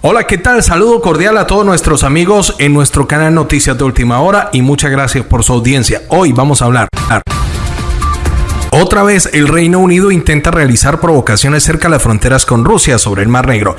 Hola, ¿qué tal? Saludo cordial a todos nuestros amigos en nuestro canal Noticias de Última Hora y muchas gracias por su audiencia. Hoy vamos a hablar. Otra vez el Reino Unido intenta realizar provocaciones cerca de las fronteras con Rusia sobre el Mar Negro.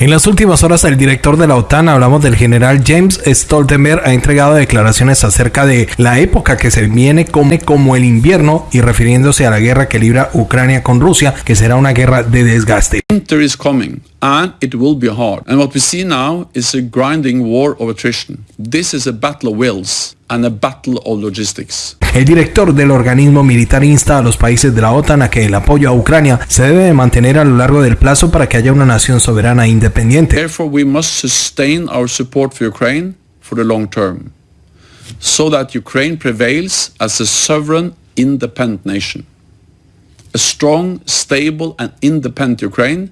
En las últimas horas, el director de la OTAN, hablamos del general James Stoltenberg, ha entregado declaraciones acerca de la época que se viene como, el invierno y refiriéndose a la guerra que libra Ucrania con Rusia, que será una guerra de desgaste. And it will be hard. And what we see now is a grinding war of attrition. This is a battle of wills and a battle of logistics. El director del organismo militar insta a los países de la OTAN a que el apoyo a Ucrania se debe de mantener a lo largo del plazo para que haya una nación soberana e independiente. Therefore, we must sustain our support for Ukraine for the long term, so that Ukraine prevails as a sovereign, independent nation. A strong, stable and independent Ukraine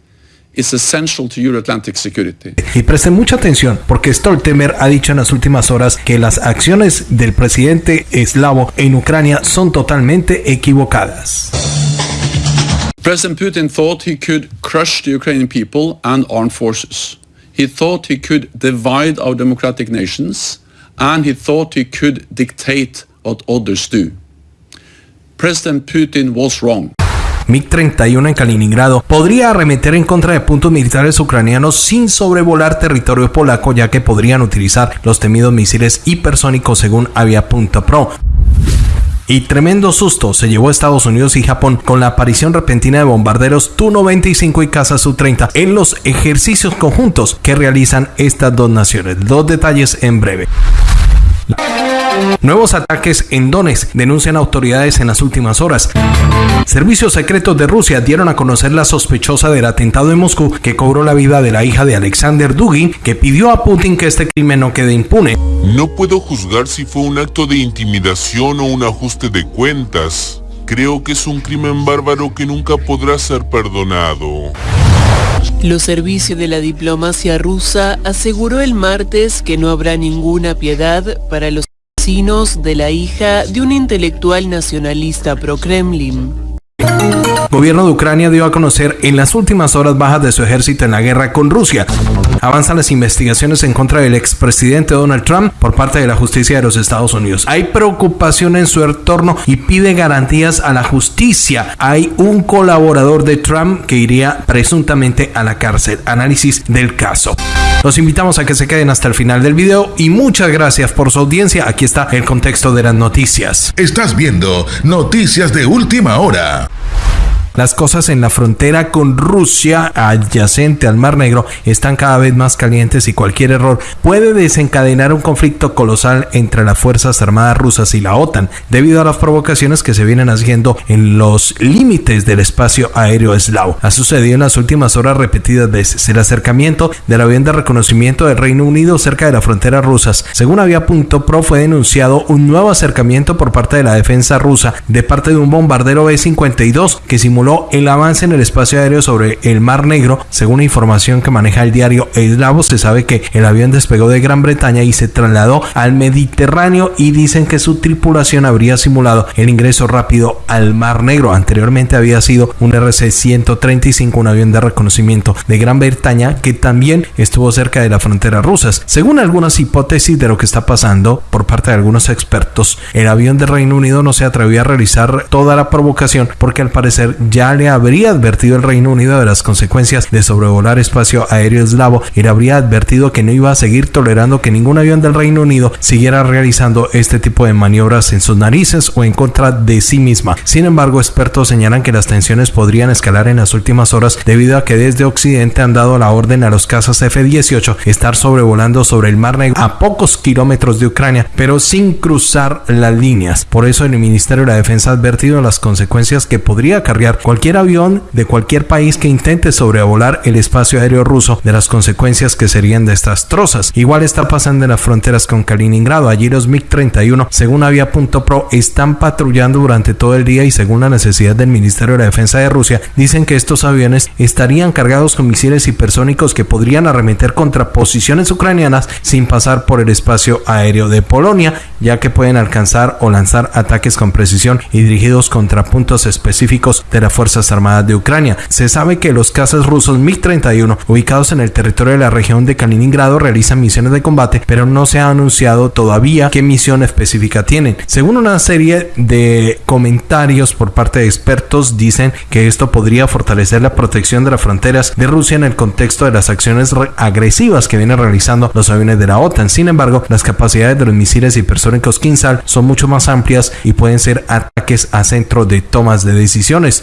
is essential to Euro-Atlantic security. Y presten mucha atención porque Stoltenberg ha dicho en las últimas horas que las acciones del presidente eslavo en Ucrania son totalmente equivocadas. President Putin thought he could crush the Ukrainian people and armed forces. He thought he could divide our democratic nations and he thought he could dictate what others do. President Putin was wrong. MiG-31 en Kaliningrado podría arremeter en contra de puntos militares ucranianos sin sobrevolar territorio polaco ya que podrían utilizar los temidos misiles hipersónicos según Avia.pro. Y tremendo susto se llevó a Estados Unidos y Japón con la aparición repentina de bombarderos Tu-95 y Casa Su-30 en los ejercicios conjuntos que realizan estas dos naciones. Dos detalles en breve. Nuevos ataques en Donetsk denuncian autoridades en las últimas horas. Servicios secretos de Rusia dieron a conocer la sospechosa del atentado en Moscú que cobró la vida de la hija de Alexander Dugin, que pidió a Putin que este crimen no quede impune. No puedo juzgar si fue un acto de intimidación o un ajuste de cuentas. Creo que es un crimen bárbaro que nunca podrá ser perdonado. Los servicios de la diplomacia rusa aseguró el martes que no habrá ninguna piedad para los de la hija de un intelectual nacionalista pro-Kremlin. Gobierno de Ucrania dio a conocer en las últimas horas bajas de su ejército en la guerra con Rusia. Avanzan las investigaciones en contra del expresidente Donald Trump por parte de la justicia de los Estados Unidos. Hay preocupación en su entorno y pide garantías a la justicia. Hay un colaborador de Trump que iría presuntamente a la cárcel. Análisis del caso. Los invitamos a que se queden hasta el final del video y muchas gracias por su audiencia. Aquí está el contexto de las noticias. Estás viendo Noticias de Última Hora. Las cosas en la frontera con Rusia, adyacente al Mar Negro, están cada vez más calientes y cualquier error puede desencadenar un conflicto colosal entre las Fuerzas Armadas rusas y la OTAN, debido a las provocaciones que se vienen haciendo en los límites del espacio aéreo eslavo. Ha sucedido en las últimas horas repetidas veces el acercamiento del avión de reconocimiento del Reino Unido cerca de las fronteras rusas. Según Avia.pro fue denunciado un nuevo acercamiento por parte de la defensa rusa de parte de un bombardero B-52 que simuló el avance en el espacio aéreo sobre el Mar Negro. Según información que maneja el diario Eslavo, se sabe que el avión despegó de Gran Bretaña y se trasladó al Mediterráneo y dicen que su tripulación habría simulado el ingreso rápido al Mar Negro. Anteriormente había sido un RC-135, un avión de reconocimiento de Gran Bretaña que también estuvo cerca de la frontera rusa. Según algunas hipótesis de lo que está pasando por parte de algunos expertos, el avión de Reino Unido no se atrevió a realizar toda la provocación porque al parecer ya le habría advertido el Reino Unido de las consecuencias de sobrevolar espacio aéreo eslavo y le habría advertido que no iba a seguir tolerando que ningún avión del Reino Unido siguiera realizando este tipo de maniobras en sus narices o en contra de sí misma. Sin embargo, expertos señalan que las tensiones podrían escalar en las últimas horas debido a que desde Occidente han dado la orden a los cazas F-18 estar sobrevolando sobre el Mar Negro a pocos kilómetros de Ucrania, pero sin cruzar las líneas. Por eso el Ministerio de la Defensa ha advertido las consecuencias que podría acarrear cualquier avión de cualquier país que intente sobrevolar el espacio aéreo ruso de las consecuencias que serían desastrosas. Igual está pasando en las fronteras con Kaliningrado. Allí los MiG-31, según Avia.pro, están patrullando durante todo el día y según la necesidad del Ministerio de la Defensa de Rusia, dicen que estos aviones estarían cargados con misiles hipersónicos que podrían arremeter contra posiciones ucranianas sin pasar por el espacio aéreo de Polonia, ya que pueden alcanzar o lanzar ataques con precisión y dirigidos contra puntos específicos de la Fuerzas Armadas de Ucrania. Se sabe que los cazas rusos MiG-31 ubicados en el territorio de la región de Kaliningrado realizan misiones de combate, pero no se ha anunciado todavía qué misión específica tienen. Según una serie de comentarios por parte de expertos, dicen que esto podría fortalecer la protección de las fronteras de Rusia en el contexto de las acciones agresivas que vienen realizando los aviones de la OTAN. Sin embargo, las capacidades de los misiles hipersónicos Kinsal son mucho más amplias y pueden ser ataques a centro de tomas de decisiones.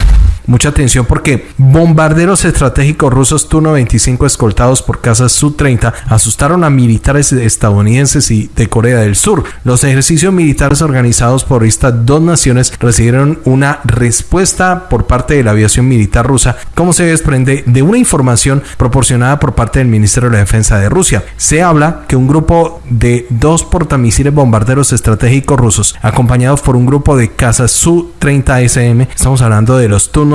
Mucha atención porque bombarderos estratégicos rusos Tu-95 escoltados por cazas Su-30 asustaron a militares estadounidenses y de Corea del Sur. Los ejercicios militares organizados por estas dos naciones recibieron una respuesta por parte de la aviación militar rusa, como se desprende de una información proporcionada por parte del Ministerio de la Defensa de Rusia. Se habla que un grupo de dos portamisiles bombarderos estratégicos rusos, acompañados por un grupo de cazas Su-30SM, estamos hablando de los Tu-95,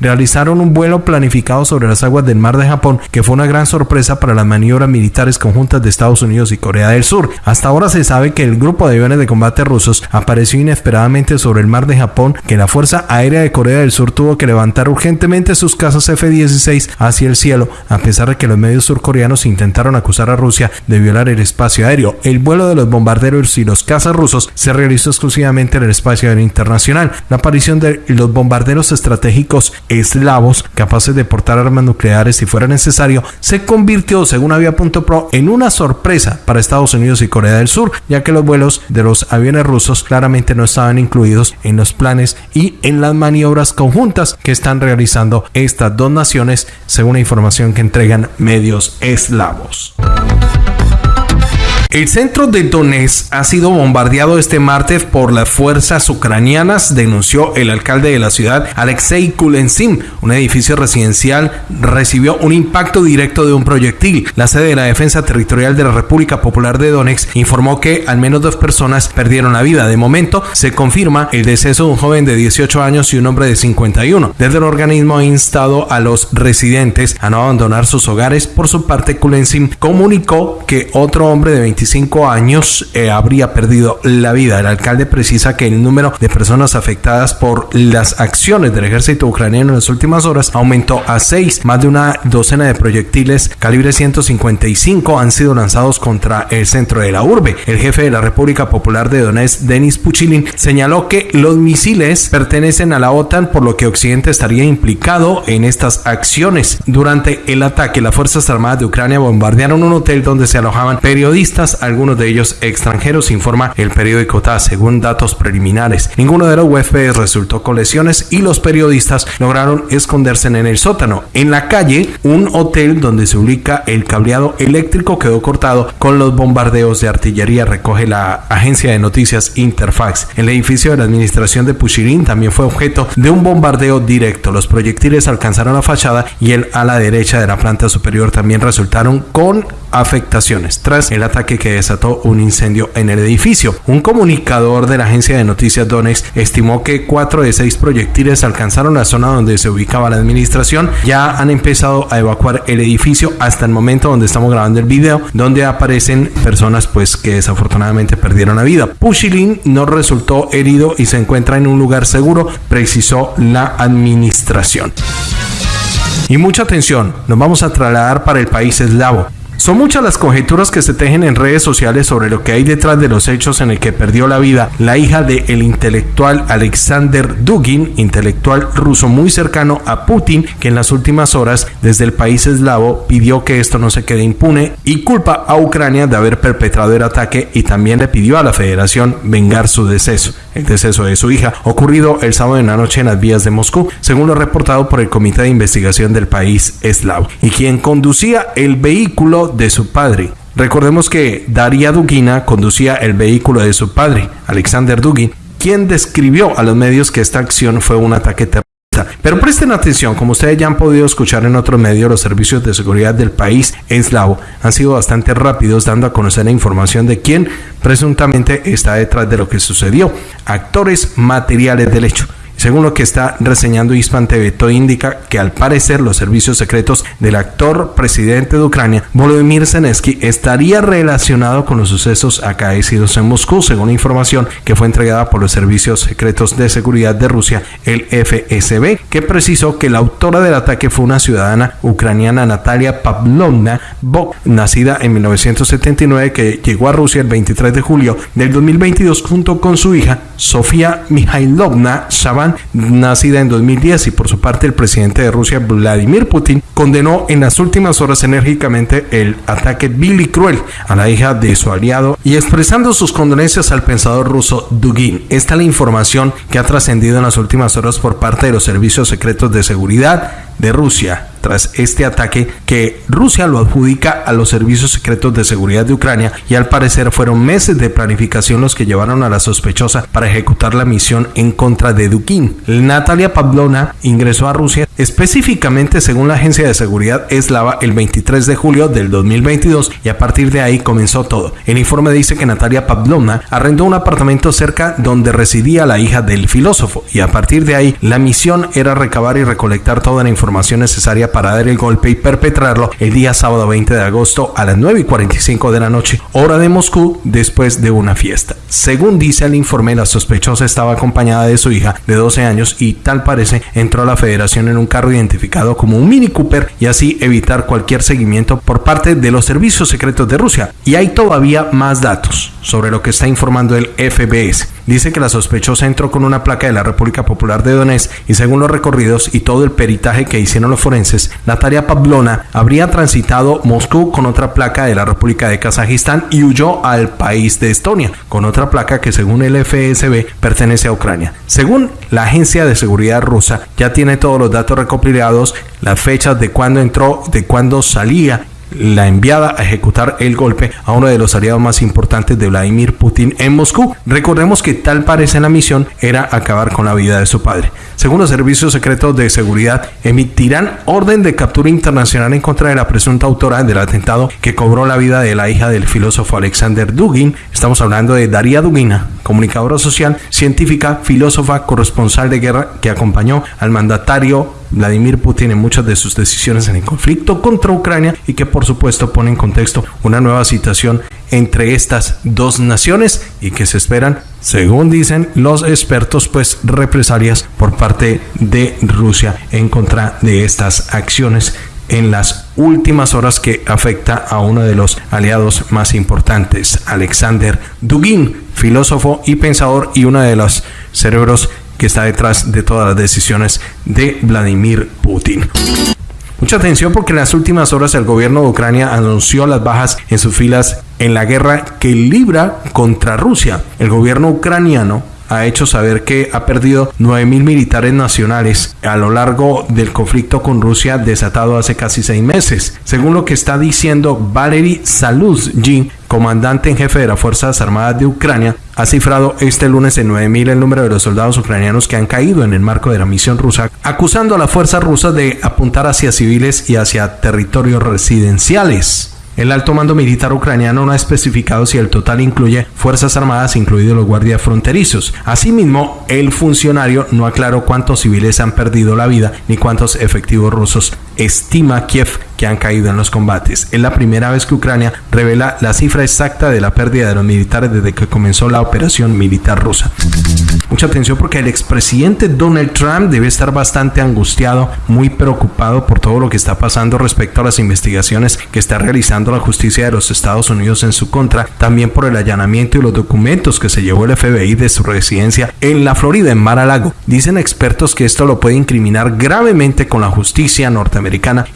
realizaron un vuelo planificado sobre las aguas del mar de Japón que fue una gran sorpresa para las maniobras militares conjuntas de Estados Unidos y Corea del Sur. Hasta ahora se sabe que el grupo de aviones de combate rusos apareció inesperadamente sobre el mar de Japón, que la Fuerza Aérea de Corea del Sur tuvo que levantar urgentemente sus casas F-16 hacia el cielo, a pesar de que los medios surcoreanos intentaron acusar a Rusia de violar el espacio aéreo. El vuelo de los bombarderos y los cazas rusos se realizó exclusivamente en el espacio aéreo internacional. La aparición de los bombarderos estratégicos eslavos capaces de portar armas nucleares si fuera necesario, se convirtió, según Avia.pro, en una sorpresa para Estados Unidos y Corea del Sur, ya que los vuelos de los aviones rusos claramente no estaban incluidos en los planes y en las maniobras conjuntas que están realizando estas dos naciones, según la información que entregan medios eslavos. El centro de Donetsk ha sido bombardeado este martes por las fuerzas ucranianas, denunció el alcalde de la ciudad, Alexei Kulensim. Un edificio residencial recibió un impacto directo de un proyectil. La sede de la Defensa Territorial de la República Popular de Donetsk informó que al menos dos personas perdieron la vida. De momento, se confirma el deceso de un joven de 18 años y un hombre de 51. Desde el organismo ha instado a los residentes a no abandonar sus hogares. Por su parte, Kulensim comunicó que otro hombre de 25 años eh, habría perdido la vida. El alcalde precisa que el número de personas afectadas por las acciones del ejército ucraniano en las últimas horas aumentó a seis. Más de una docena de proyectiles calibre 155 han sido lanzados contra el centro de la urbe. El jefe de la República Popular de Donetsk, Denis Puchilin, señaló que los misiles pertenecen a la OTAN, por lo que Occidente estaría implicado en estas acciones. Durante el ataque, las Fuerzas Armadas de Ucrania bombardearon un hotel donde se alojaban periodistas algunos de ellos extranjeros, informa el periódico TAS, según datos preliminares. Ninguno de los huéspedes resultó con lesiones y los periodistas lograron esconderse en el sótano. En la calle, un hotel donde se ubica el cableado eléctrico quedó cortado con los bombardeos de artillería, recoge la agencia de noticias Interfax. El edificio de la administración de Pushirin también fue objeto de un bombardeo directo. Los proyectiles alcanzaron la fachada y el ala derecha de la planta superior también resultaron con afectaciones tras el ataque que desató un incendio en el edificio. Un comunicador de la agencia de noticias Donex estimó que cuatro de seis proyectiles alcanzaron la zona donde se ubicaba la administración. Ya han empezado a evacuar el edificio hasta el momento donde estamos grabando el video, donde aparecen personas pues que desafortunadamente perdieron la vida. Pushilin no resultó herido y se encuentra en un lugar seguro, precisó la administración. Y mucha atención, nos vamos a trasladar para el país eslavo. Son muchas las conjeturas que se tejen en redes sociales sobre lo que hay detrás de los hechos en el que perdió la vida la hija del el intelectual Alexander Dugin, intelectual ruso muy cercano a Putin, que en las últimas horas desde el país eslavo pidió que esto no se quede impune y culpa a Ucrania de haber perpetrado el ataque y también le pidió a la federación vengar su deceso, el deceso de su hija, ocurrido el sábado en la noche en las vías de Moscú, según lo reportado por el Comité de Investigación del país eslavo, y quien conducía el de su padre. Recordemos que Daria Dugina conducía el vehículo de su padre, Alexander Dugin, quien describió a los medios que esta acción fue un ataque terrorista. Pero presten atención, como ustedes ya han podido escuchar en otros medios, los servicios de seguridad del país eslavo han sido bastante rápidos dando a conocer la información de quién presuntamente está detrás de lo que sucedió, actores materiales del hecho Según lo que está reseñando Hispan TV, todo indica que al parecer los servicios secretos del actor presidente de Ucrania, Volodymyr Zelensky, estaría relacionado con los sucesos acaecidos en Moscú, según información que fue entregada por los servicios secretos de seguridad de Rusia, el FSB, que precisó que la autora del ataque fue una ciudadana ucraniana, Natalia Pavlovna Bok, nacida en 1979, que llegó a Rusia el 23 de julio del 2022 junto con su hija, Sofía Mikhailovna Shaban, nacida en 2010. Y por su parte, el presidente de Rusia, Vladimir Putin, condenó en las últimas horas enérgicamente el ataque vil y cruel a la hija de su aliado y expresando sus condolencias al pensador ruso Dugin. Esta es la información que ha trascendido en las últimas horas por parte de los servicios secretos de seguridad de Rusia tras este ataque que Rusia lo adjudica a los servicios secretos de seguridad de Ucrania y al parecer fueron meses de planificación los que llevaron a la sospechosa para ejecutar la misión en contra de Dukin. Natalia Pavlona ingresó a Rusia específicamente según la agencia de seguridad eslava el 23 de julio del 2022 y a partir de ahí comenzó todo. El informe dice que Natalia Pavlona arrendó un apartamento cerca donde residía la hija del filósofo y a partir de ahí la misión era recabar y recolectar toda la información necesaria para dar el golpe y perpetrarlo el día sábado 20 de agosto a las 9 y 45 de la noche, hora de Moscú, después de una fiesta. Según dice el informe, la sospechosa estaba acompañada de su hija de 12 años y tal parece entró a la federación en un carro identificado como un Mini Cooper y así evitar cualquier seguimiento por parte de los servicios secretos de Rusia. Y hay todavía más datos sobre lo que está informando el FBS. Dice que la sospechosa entró con una placa de la República Popular de Donetsk y según los recorridos y todo el peritaje que hicieron los forenses, Natalia Pavlona habría transitado Moscú con otra placa de la República de Kazajistán y huyó al país de Estonia con otra placa que según el FSB pertenece a Ucrania. Según la agencia de seguridad rusa, ya tiene todos los datos recopilados, las fechas de cuándo entró, de cuándo salía la enviada a ejecutar el golpe a uno de los aliados más importantes de Vladimir Putin en Moscú. Recordemos que tal parece la misión era acabar con la vida de su padre. Según los servicios secretos de seguridad, emitirán orden de captura internacional en contra de la presunta autora del atentado que cobró la vida de la hija del filósofo Alexander Dugin. Estamos hablando de Daria Dugina, comunicadora social, científica, filósofa, corresponsal de guerra que acompañó al mandatario Vladimir Putin en muchas de sus decisiones en el conflicto contra Ucrania y que por supuesto pone en contexto una nueva situación entre estas dos naciones y que se esperan, según dicen los expertos, pues represalias por parte de Rusia en contra de estas acciones en las últimas horas que afecta a uno de los aliados más importantes, Alexander Dugin, filósofo y pensador y uno de los cerebros que está detrás de todas las decisiones de Vladimir Putin. Mucha atención porque en las últimas horas el gobierno de Ucrania anunció las bajas en sus filas en la guerra que libra contra Rusia. El gobierno ucraniano ha hecho saber que ha perdido 9.000 militares nacionales a lo largo del conflicto con Rusia desatado hace casi seis meses. Según lo que está diciendo Valery Saluzhin, comandante en jefe de las Fuerzas Armadas de Ucrania, ha cifrado este lunes en 9.000 el número de los soldados ucranianos que han caído en el marco de la misión rusa, acusando a las fuerzas rusas de apuntar hacia civiles y hacia territorios residenciales. El alto mando militar ucraniano no ha especificado si el total incluye Fuerzas Armadas, incluidos los guardias fronterizos. Asimismo, el funcionario no aclaró cuántos civiles han perdido la vida ni cuántos efectivos rusos estima Kiev que han caído en los combates. Es la primera vez que Ucrania revela la cifra exacta de la pérdida de los militares desde que comenzó la operación militar rusa. Mucha atención porque el expresidente Donald Trump debe estar bastante angustiado, muy preocupado por todo lo que está pasando respecto a las investigaciones que está realizando la justicia de los Estados Unidos en su contra, también por el allanamiento y los documentos que se llevó el FBI de su residencia en la Florida, en Mar-a-Lago. Dicen expertos que esto lo puede incriminar gravemente con la justicia norteamericana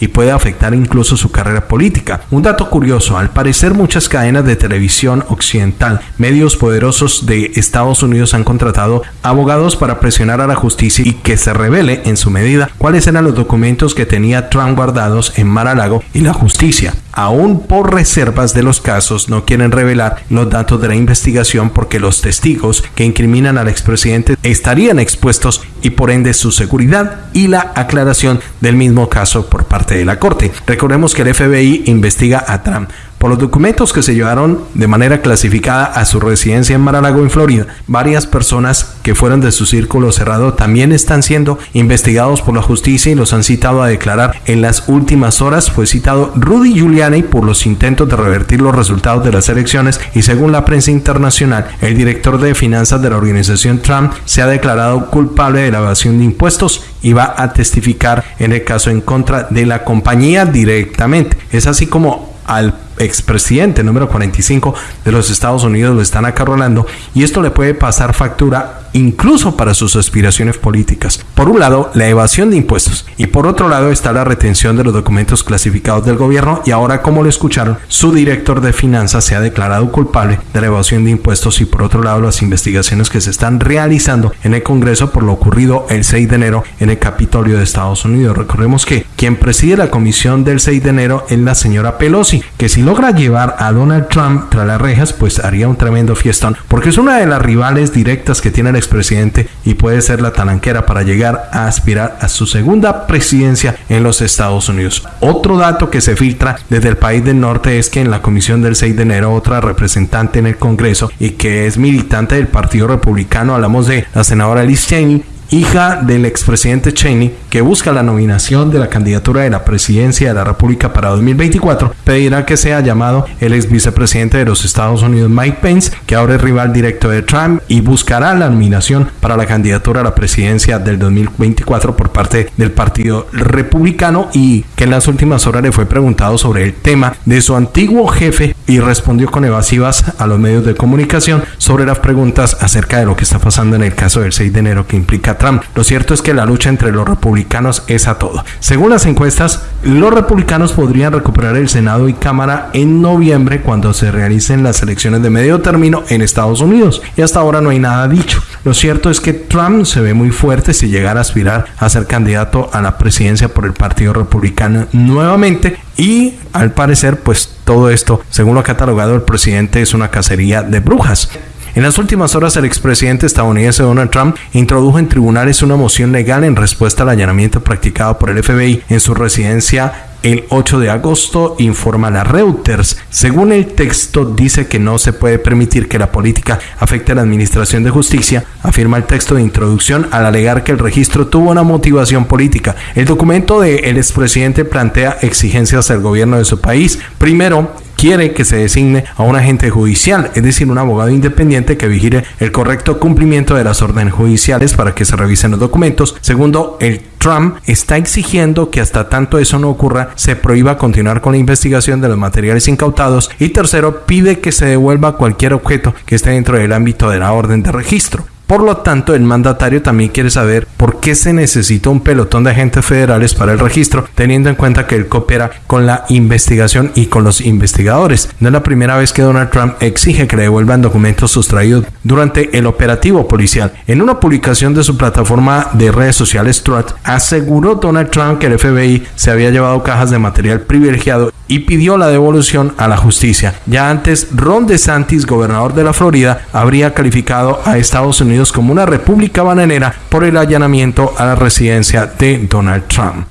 y puede afectar incluso su carrera política. Un dato curioso, al parecer muchas cadenas de televisión occidental, medios poderosos de Estados Unidos han contratado abogados para presionar a la justicia y que se revele en su medida cuáles eran los documentos que tenía Trump guardados en Mar-a-Lago y la justicia. Aún por reservas de los casos no quieren revelar los datos de la investigación porque los testigos que incriminan al expresidente estarían expuestos y por ende su seguridad y la aclaración del mismo caso por parte de la Corte. Recordemos que el FBI investiga a Trump Por los documentos que se llevaron de manera clasificada a su residencia en Mar-a-Lago, en Florida, varias personas que fueron de su círculo cerrado también están siendo investigados por la justicia y los han citado a declarar. En las últimas horas fue citado Rudy Giuliani por los intentos de revertir los resultados de las elecciones y según la prensa internacional, el director de finanzas de la organización Trump se ha declarado culpable de la evasión de impuestos y va a testificar en el caso en contra de la compañía directamente. Es así como al expresidente número 45 de los Estados Unidos lo están acarrolando y esto le puede pasar factura incluso para sus aspiraciones políticas. Por un lado, la evasión de impuestos y por otro lado está la retención de los documentos clasificados del gobierno y ahora, como lo escucharon, su director de finanzas se ha declarado culpable de la evasión de impuestos y por otro lado las investigaciones que se están realizando en el Congreso por lo ocurrido el 6 de enero en el Capitolio de Estados Unidos. Recordemos que quien preside la comisión del 6 de enero es la señora Pelosi, que si logra llevar a Donald Trump tras las rejas, pues haría un tremendo fiestón, porque es una de las rivales directas que tiene el expresidente y puede ser la talanquera para llegar a aspirar a su segunda presidencia en los Estados Unidos. Otro dato que se filtra desde el país del norte es que en la comisión del 6 de enero, otra representante en el Congreso y que es militante del Partido Republicano, hablamos de la senadora Liz Cheney, hija del expresidente Cheney, que busca la nominación de la candidatura de la presidencia de la República para 2024, pedirá que sea llamado el ex vicepresidente de los Estados Unidos Mike Pence, que ahora es rival directo de Trump, y buscará la nominación para la candidatura a la presidencia del 2024 por parte del Partido Republicano y que en las últimas horas le fue preguntado sobre el tema de su antiguo jefe y respondió con evasivas a los medios de comunicación sobre las preguntas acerca de lo que está pasando en el caso del 6 de enero que implica Trump. Lo cierto es que la lucha entre los republicanos es a todo. Según las encuestas, los republicanos podrían recuperar el Senado y Cámara en noviembre cuando se realicen las elecciones de medio término en Estados Unidos. Y hasta ahora no hay nada dicho. Lo cierto es que Trump se ve muy fuerte si llegara a aspirar a ser candidato a la presidencia por el Partido Republicano nuevamente y al parecer pues todo esto, según lo ha catalogado el presidente, es una cacería de brujas. En las últimas horas, el expresidente estadounidense Donald Trump introdujo en tribunales una moción legal en respuesta al allanamiento practicado por el FBI en su residencia el 8 de agosto, informa la Reuters. Según el texto, dice que no se puede permitir que la política afecte a la administración de justicia, afirma el texto de introducción al alegar que el registro tuvo una motivación política. El documento del expresidente plantea exigencias al gobierno de su país. Primero, quiere que se designe a un agente judicial, es decir, un abogado independiente que vigile el correcto cumplimiento de las órdenes judiciales para que se revisen los documentos. Segundo, el Trump está exigiendo que hasta tanto eso no ocurra, se prohíba continuar con la investigación de los materiales incautados. Y tercero, pide que se devuelva cualquier objeto que esté dentro del ámbito de la orden de registro. Por lo tanto, el mandatario también quiere saber por qué se necesita un pelotón de agentes federales para el registro, teniendo en cuenta que él coopera con la investigación y con los investigadores. No es la primera vez que Donald Trump exige que le devuelvan documentos sustraídos durante el operativo policial. En una publicación de su plataforma de redes sociales, Truth, aseguró Donald Trump que el FBI se había llevado cajas de material privilegiado y pidió la devolución a la justicia. Ya antes, Ron DeSantis, gobernador de la Florida, habría calificado a Estados Unidos como una república bananera por el allanamiento a la residencia de Donald Trump.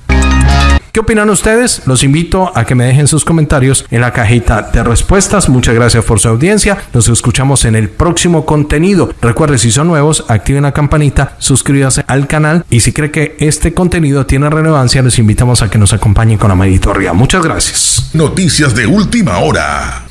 ¿Qué opinan ustedes? Los invito a que me dejen sus comentarios en la cajita de respuestas. Muchas gracias por su audiencia. Nos escuchamos en el próximo contenido. Recuerde, si son nuevos, activen la campanita, suscríbase al canal y si cree que este contenido tiene relevancia, les invitamos a que nos acompañen con la arriba. Muchas gracias. Noticias de última hora.